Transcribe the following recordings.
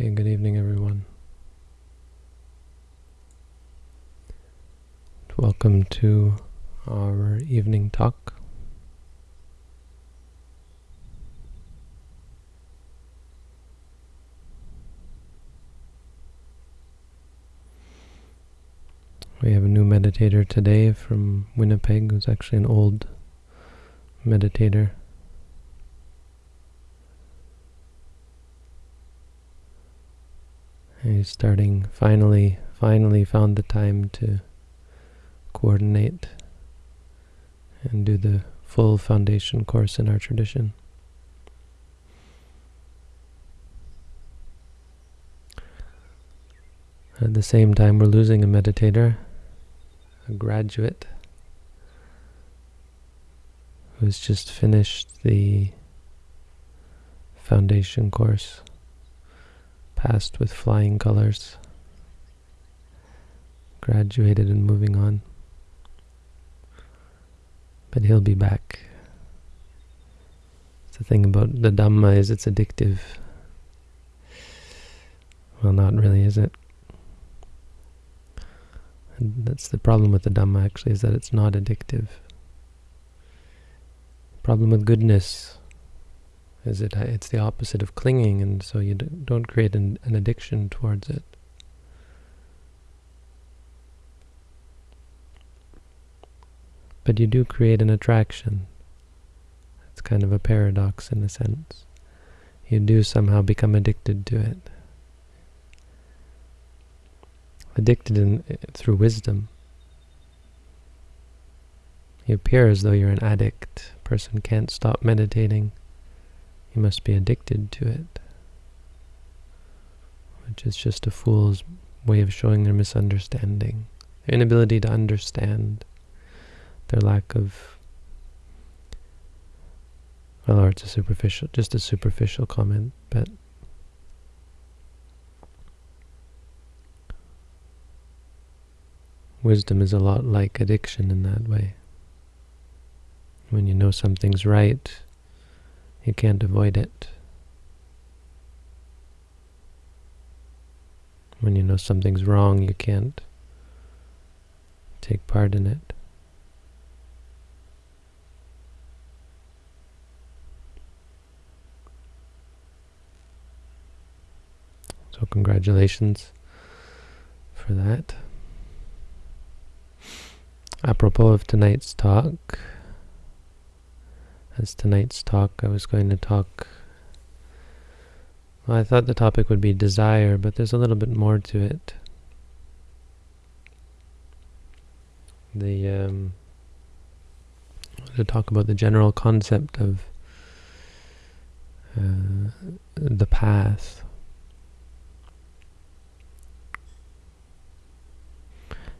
Okay, good evening, everyone. Welcome to our evening talk. We have a new meditator today from Winnipeg who's actually an old meditator. He's starting, finally, finally found the time to coordinate and do the full foundation course in our tradition. At the same time, we're losing a meditator, a graduate, who's just finished the foundation course passed with flying colors, graduated and moving on. But he'll be back. It's The thing about the Dhamma is it's addictive. Well, not really, is it? And that's the problem with the Dhamma, actually, is that it's not addictive. Problem with goodness is it it's the opposite of clinging and so you don't create an, an addiction towards it. But you do create an attraction. It's kind of a paradox in a sense. You do somehow become addicted to it. Addicted in, through wisdom. You appear as though you're an addict. Person can't stop meditating you must be addicted to it. Which is just a fool's way of showing their misunderstanding. Their inability to understand. Their lack of... Well, or it's a superficial, just a superficial comment, but... Wisdom is a lot like addiction in that way. When you know something's right, you can't avoid it. When you know something's wrong, you can't take part in it. So congratulations for that. Apropos of tonight's talk, as tonight's talk, I was going to talk... Well, I thought the topic would be desire, but there's a little bit more to it. The um, to talk about the general concept of uh, the path.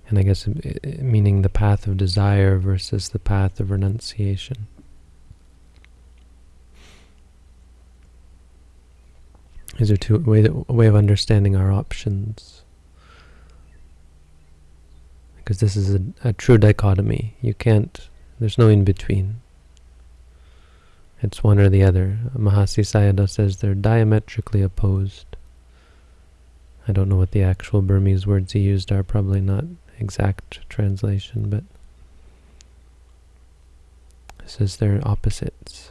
And I guess meaning the path of desire versus the path of renunciation. These are two way a way of understanding our options. Because this is a, a true dichotomy. You can't. There's no in between. It's one or the other. Mahasi Sayadaw says they're diametrically opposed. I don't know what the actual Burmese words he used are, probably not exact translation, but says they're opposites.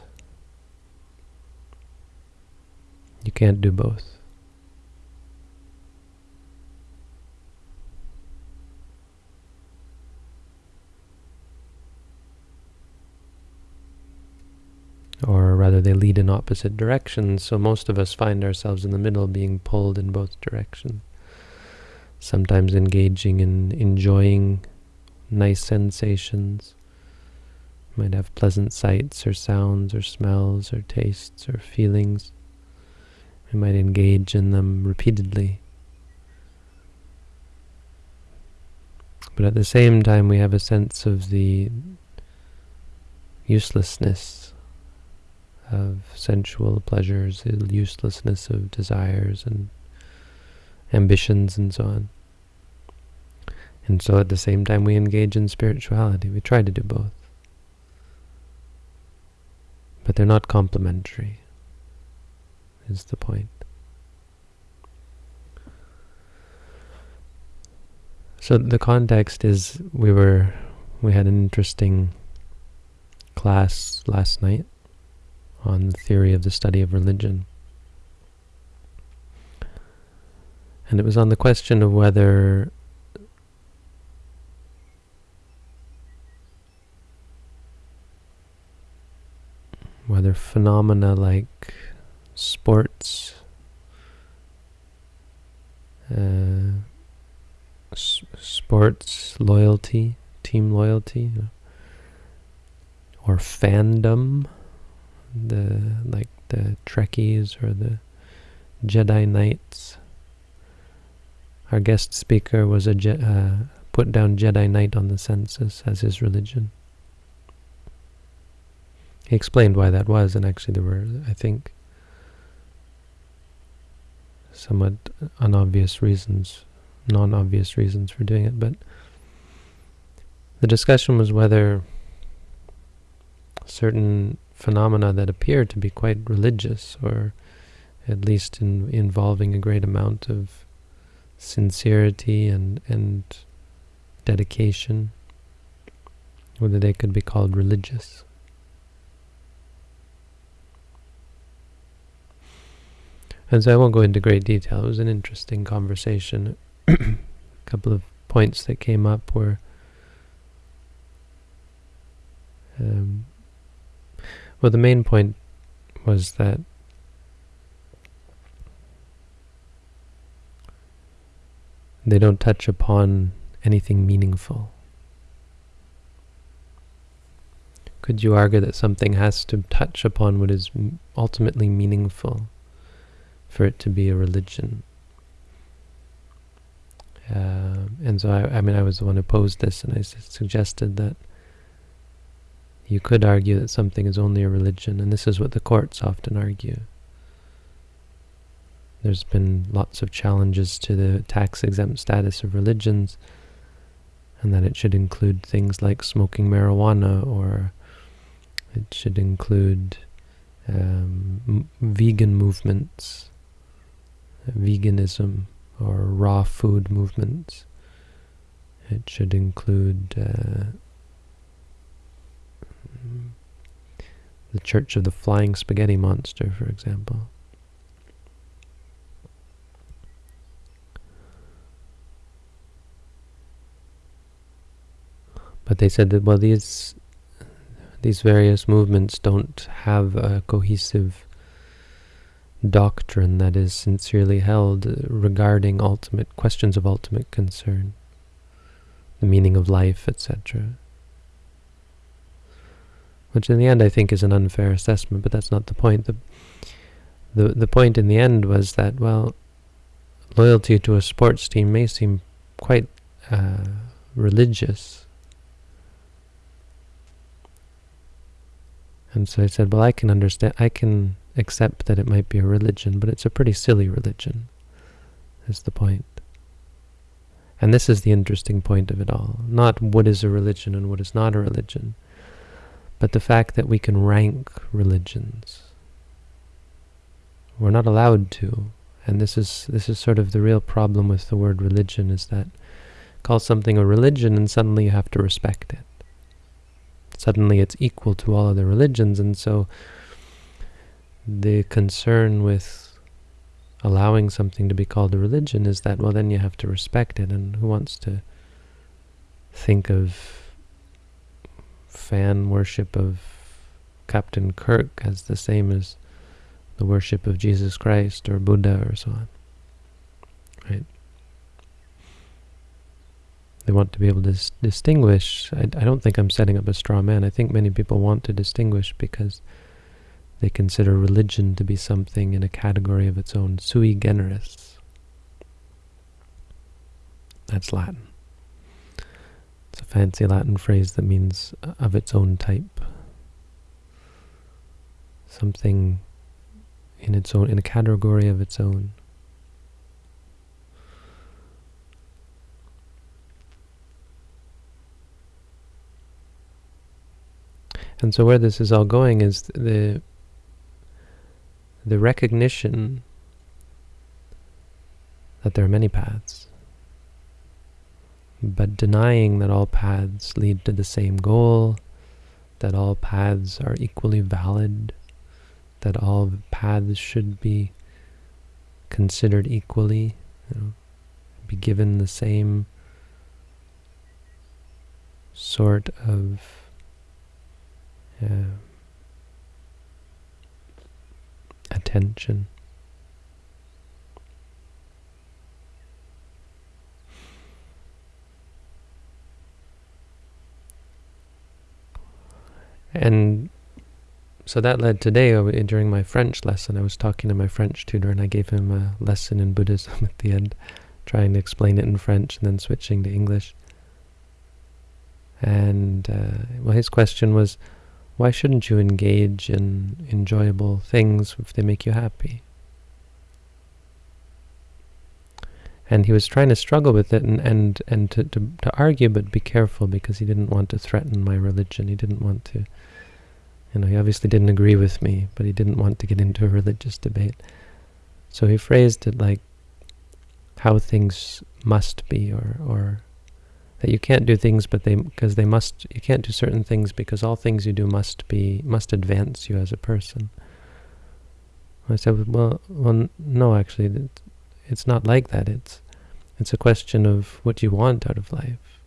You can't do both. Or rather, they lead in opposite directions, so most of us find ourselves in the middle being pulled in both directions. Sometimes engaging in enjoying nice sensations. might have pleasant sights or sounds or smells or tastes or feelings. We might engage in them repeatedly. But at the same time, we have a sense of the uselessness of sensual pleasures, the uselessness of desires and ambitions and so on. And so at the same time we engage in spirituality. We try to do both. But they're not complementary is the point. So the context is we were we had an interesting class last night on the theory of the study of religion. And it was on the question of whether whether phenomena like sports, uh, sports loyalty, team loyalty, or fandom, the like the Trekkies or the Jedi Knights. Our guest speaker was a uh, put down Jedi Knight on the census as his religion. He explained why that was, and actually there were, I think, somewhat unobvious reasons, non-obvious reasons for doing it, but the discussion was whether certain phenomena that appear to be quite religious, or at least in, involving a great amount of sincerity and, and dedication, whether they could be called religious. And so I won't go into great detail. It was an interesting conversation. a couple of points that came up were um, well, the main point was that they don't touch upon anything meaningful. Could you argue that something has to touch upon what is ultimately meaningful? For it to be a religion. Uh, and so I, I mean, I was the one who posed this, and I suggested that you could argue that something is only a religion, and this is what the courts often argue. There's been lots of challenges to the tax-exempt status of religions, and that it should include things like smoking marijuana, or it should include um, vegan movements, veganism or raw food movements. It should include uh, the Church of the Flying Spaghetti Monster, for example. But they said that, well, these these various movements don't have a cohesive doctrine that is sincerely held regarding ultimate questions of ultimate concern, the meaning of life, etc. Which in the end I think is an unfair assessment, but that's not the point. The, the, the point in the end was that, well, loyalty to a sports team may seem quite uh, religious. And so I said, well, I can understand, I can accept that it might be a religion, but it's a pretty silly religion, is the point. And this is the interesting point of it all. Not what is a religion and what is not a religion, but the fact that we can rank religions. We're not allowed to. And this is this is sort of the real problem with the word religion is that call something a religion and suddenly you have to respect it. Suddenly it's equal to all other religions and so the concern with allowing something to be called a religion is that, well, then you have to respect it, and who wants to think of fan worship of Captain Kirk as the same as the worship of Jesus Christ or Buddha or so on, right? They want to be able to dis distinguish. I, I don't think I'm setting up a straw man. I think many people want to distinguish because they consider religion to be something in a category of its own, sui generis. That's Latin. It's a fancy Latin phrase that means uh, of its own type. Something in its own, in a category of its own. And so where this is all going is the the recognition that there are many paths. but denying that all paths lead to the same goal, that all paths are equally valid, that all paths should be considered equally, you know, be given the same sort of attention. And so that led today, uh, during my French lesson, I was talking to my French tutor and I gave him a lesson in Buddhism at the end, trying to explain it in French and then switching to English. And, uh, well, his question was, why shouldn't you engage in enjoyable things if they make you happy? And he was trying to struggle with it and, and, and to, to, to argue, but be careful because he didn't want to threaten my religion. He didn't want to, you know, he obviously didn't agree with me, but he didn't want to get into a religious debate. So he phrased it like how things must be or, or that you can't do things but they because they must you can't do certain things because all things you do must be must advance you as a person. I said well well no actually it's not like that. It's it's a question of what you want out of life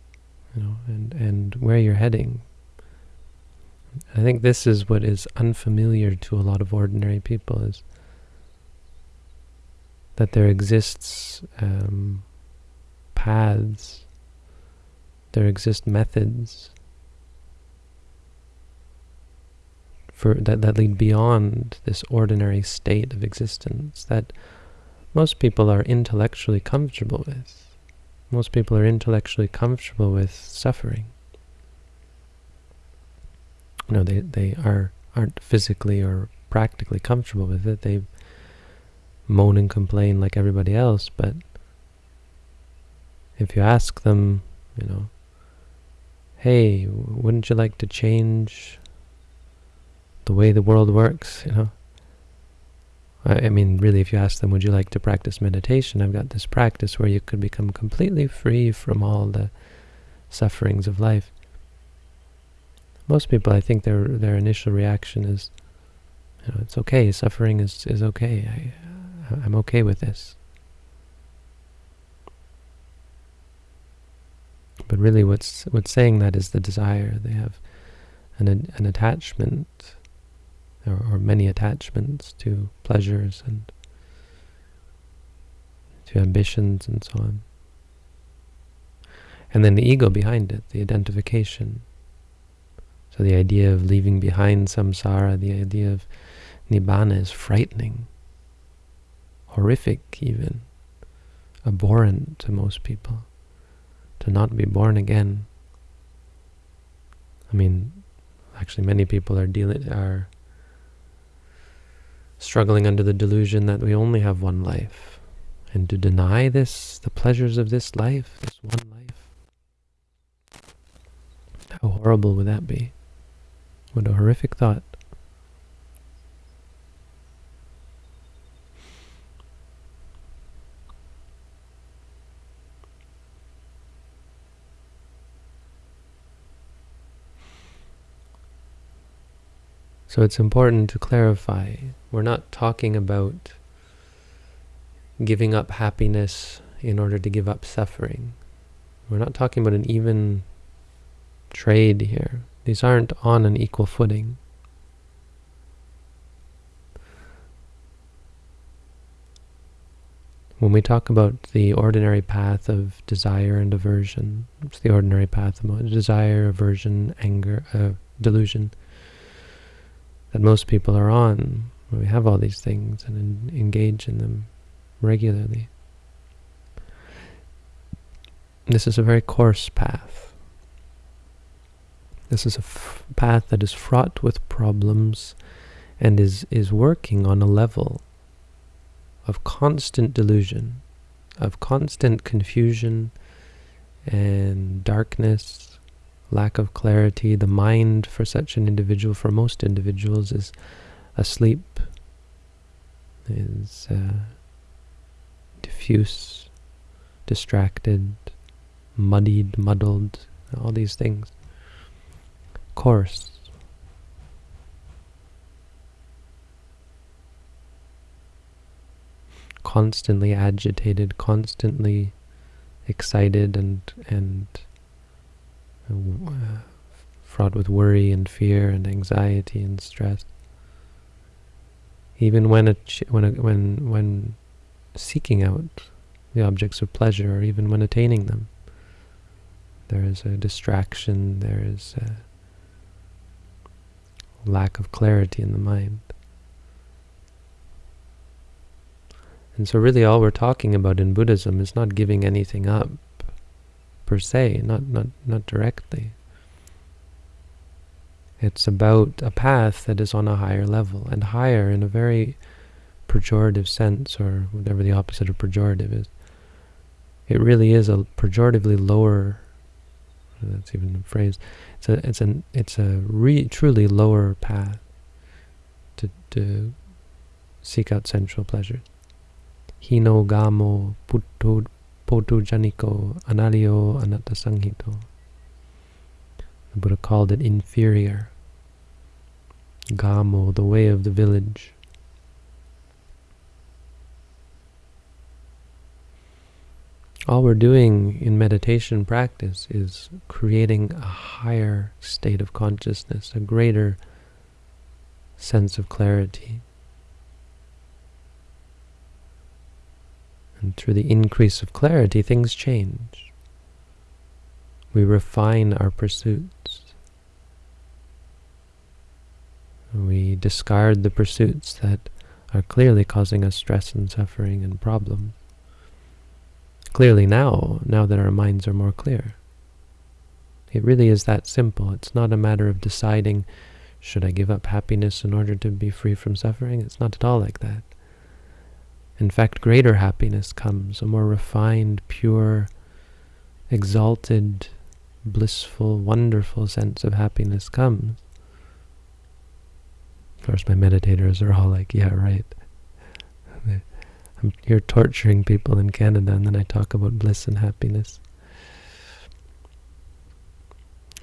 you know and and where you're heading. I think this is what is unfamiliar to a lot of ordinary people is that there exists um, paths there exist methods for that, that lead beyond this ordinary state of existence that most people are intellectually comfortable with. Most people are intellectually comfortable with suffering. No, they, they are, aren't physically or practically comfortable with it. They moan and complain like everybody else, but if you ask them, you know, hey, wouldn't you like to change the way the world works, you know? I, I mean, really, if you ask them, would you like to practice meditation? I've got this practice where you could become completely free from all the sufferings of life. Most people, I think their their initial reaction is, you know, it's okay, suffering is, is okay, I, I'm okay with this. But really what's what's saying that is the desire. They have an, an attachment, or, or many attachments to pleasures and to ambitions and so on. And then the ego behind it, the identification. So the idea of leaving behind samsara, the idea of nibbana is frightening, horrific even, abhorrent to most people to not be born again. I mean, actually many people are dealing are struggling under the delusion that we only have one life. And to deny this, the pleasures of this life, this one life, how horrible would that be? What a horrific thought. So it's important to clarify, we're not talking about giving up happiness in order to give up suffering. We're not talking about an even trade here. These aren't on an equal footing. When we talk about the ordinary path of desire and aversion, it's the ordinary path of desire, aversion, anger, uh, delusion, that most people are on. When we have all these things and engage in them regularly. This is a very coarse path. This is a path that is fraught with problems and is, is working on a level of constant delusion, of constant confusion and darkness lack of clarity. The mind for such an individual, for most individuals, is asleep, is uh, diffuse, distracted, muddied, muddled, all these things. Coarse. Constantly agitated, constantly excited and and uh, fraught with worry and fear and anxiety and stress. Even when a when a, when when seeking out the objects of pleasure, or even when attaining them, there is a distraction. There is a lack of clarity in the mind. And so really all we're talking about in Buddhism is not giving anything up per se, not, not, not directly. It's about a path that is on a higher level, and higher in a very pejorative sense, or whatever the opposite of pejorative is. It really is a pejoratively lower, that's even a phrase, it's a, it's an, it's a re, truly lower path to, to seek out sensual pleasures. Hino gamo puto, potu janiko analio anatta sanghito. The Buddha called it inferior. Gamo, the way of the village. All we're doing in meditation practice is creating a higher state of consciousness, a greater sense of clarity. And through the increase of clarity, things change. We refine our pursuits. We discard the pursuits that are clearly causing us stress and suffering and problems. Clearly now, now that our minds are more clear. It really is that simple. It's not a matter of deciding, should I give up happiness in order to be free from suffering? It's not at all like that. In fact, greater happiness comes, a more refined, pure, exalted, blissful, wonderful sense of happiness comes. Of course, my meditators are all like, yeah, right. I'm here torturing people in Canada, and then I talk about bliss and happiness.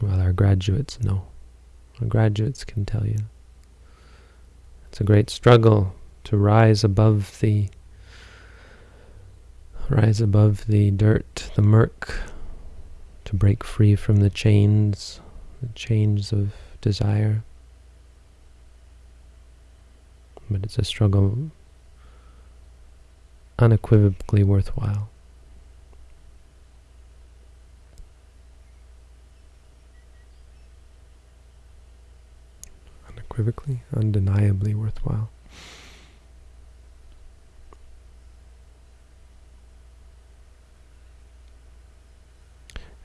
Well, our graduates know. Our graduates can tell you. It's a great struggle to rise above the rise above the dirt, the murk, to break free from the chains, the chains of desire. But it's a struggle unequivocally worthwhile. Unequivocally, undeniably worthwhile.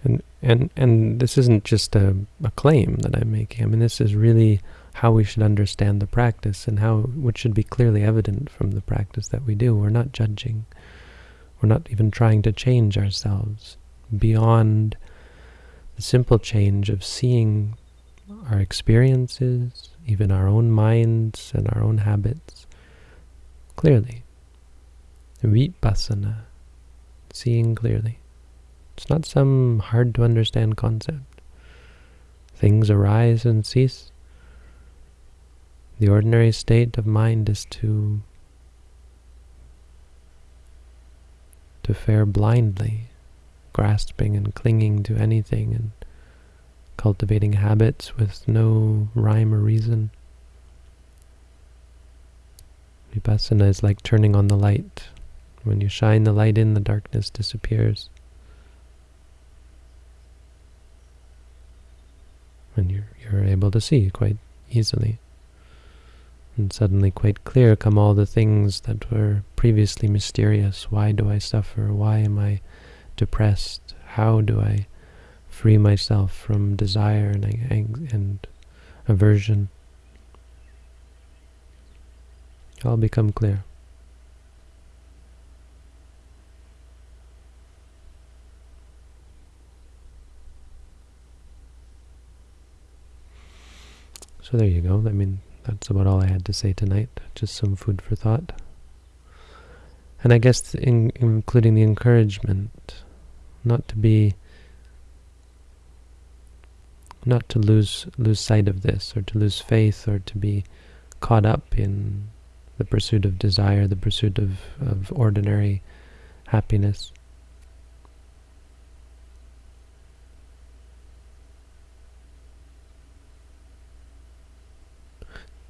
And, and, and this isn't just a, a claim that I'm making. I mean, this is really how we should understand the practice and how which should be clearly evident from the practice that we do. We're not judging. We're not even trying to change ourselves beyond the simple change of seeing our experiences, even our own minds and our own habits clearly. Vipassana, seeing clearly. It's not some hard to understand concept. Things arise and cease. The ordinary state of mind is to to fare blindly, grasping and clinging to anything and cultivating habits with no rhyme or reason. Vipassana is like turning on the light. When you shine the light in, the darkness disappears. And you're, you're able to see quite easily. And suddenly quite clear come all the things that were previously mysterious. Why do I suffer? Why am I depressed? How do I free myself from desire and, and aversion? All become clear. So there you go. I mean, that's about all I had to say tonight. Just some food for thought. And I guess in, including the encouragement not to be not to lose lose sight of this or to lose faith or to be caught up in the pursuit of desire, the pursuit of, of ordinary happiness.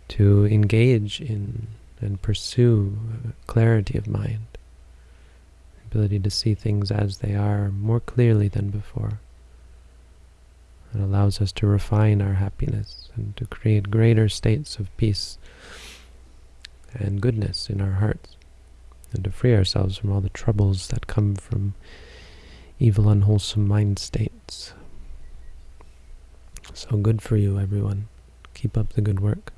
To engage in and pursue clarity of mind, ability to see things as they are more clearly than before. It allows us to refine our happiness and to create greater states of peace and goodness in our hearts and to free ourselves from all the troubles that come from evil, unwholesome mind states. So good for you, everyone. Keep up the good work.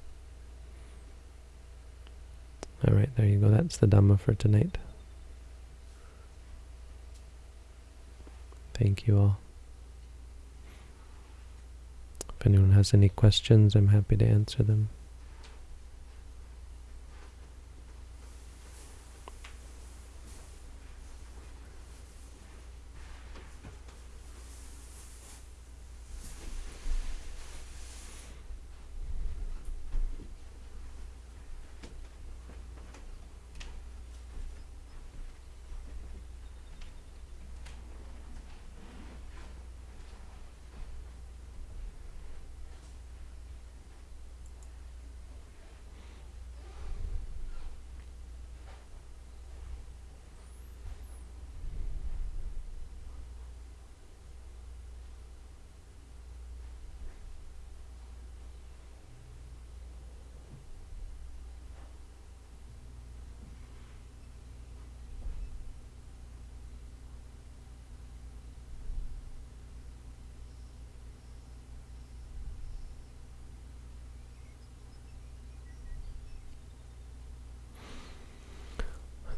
All right, there you go. That's the Dhamma for tonight. Thank you all. If anyone has any questions, I'm happy to answer them.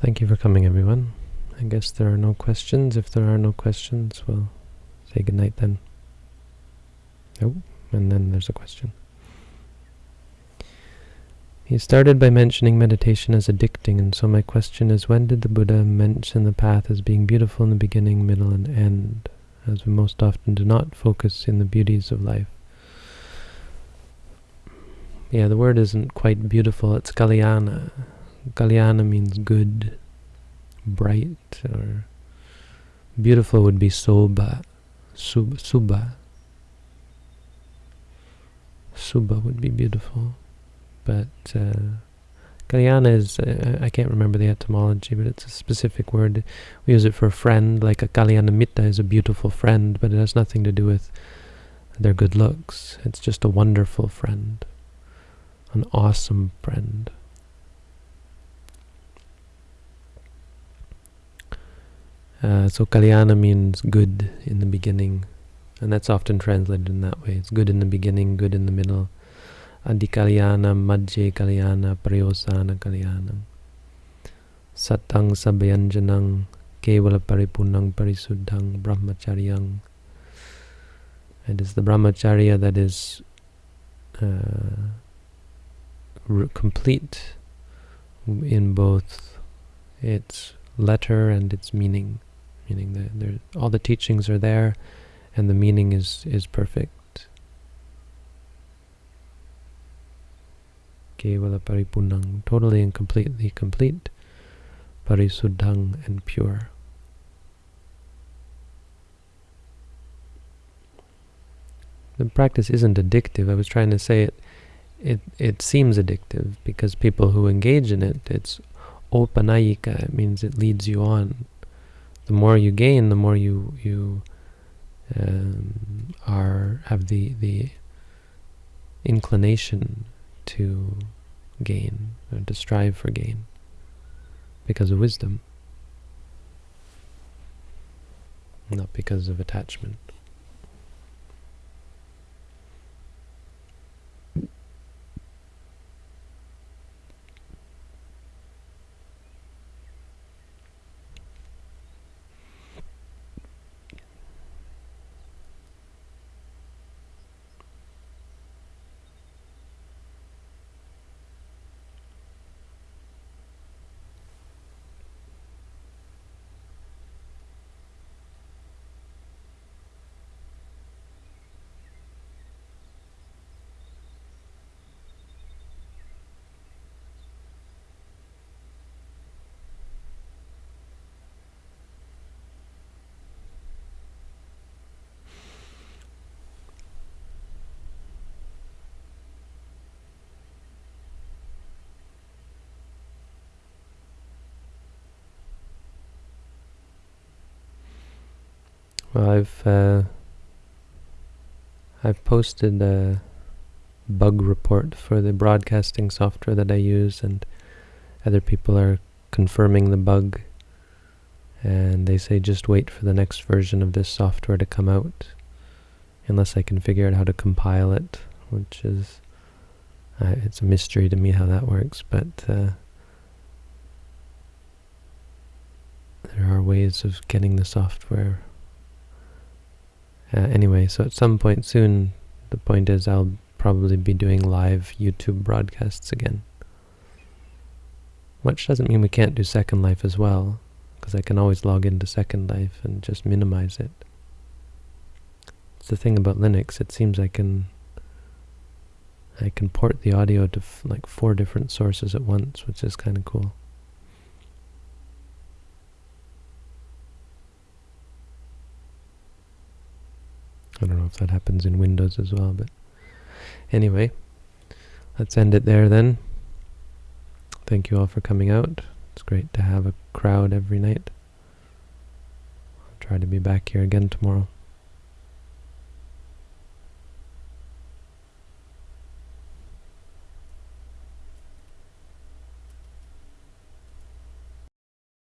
Thank you for coming, everyone. I guess there are no questions. If there are no questions, we'll say goodnight then. Oh, and then there's a question. He started by mentioning meditation as addicting, and so my question is, when did the Buddha mention the path as being beautiful in the beginning, middle, and end, as we most often do not focus in the beauties of life? Yeah, the word isn't quite beautiful, it's kalyana. Kalyana means good, bright, or beautiful would be soba, sub, suba. Suba would be beautiful, but uh, Kalyana is, uh, I can't remember the etymology, but it's a specific word. We use it for a friend, like a Kalyana Mitta is a beautiful friend, but it has nothing to do with their good looks. It's just a wonderful friend, an awesome friend. Uh, so kalyana means good in the beginning, and that's often translated in that way. It's good in the beginning, good in the middle. Adikalyana, Madhye Kalyana, Pariyosana Kalyana. Satang Sabhayanjanang, Kevala Paripunang Parisuddhang, Brahmacharyang. It is the brahmacharya that is uh, complete in both its letter and its meaning meaning that all the teachings are there and the meaning is, is perfect. Kevala paripunang, totally and completely complete, parisuddhang and pure. The practice isn't addictive. I was trying to say it, it, it seems addictive because people who engage in it, it's opanayika, it means it leads you on the more you gain, the more you you um, are have the the inclination to gain or to strive for gain because of wisdom, not because of attachment. Well, I've uh, I've posted a bug report for the broadcasting software that I use, and other people are confirming the bug, and they say just wait for the next version of this software to come out, unless I can figure out how to compile it, which is uh, it's a mystery to me how that works, but uh, there are ways of getting the software. Uh, anyway, so at some point soon, the point is I'll probably be doing live YouTube broadcasts again. Which doesn't mean we can't do Second Life as well, because I can always log into Second Life and just minimize it. It's the thing about Linux, it seems I can I can port the audio to like four different sources at once, which is kind of cool. I don't know if that happens in Windows as well, but anyway, let's end it there then. Thank you all for coming out. It's great to have a crowd every night. I'll try to be back here again tomorrow.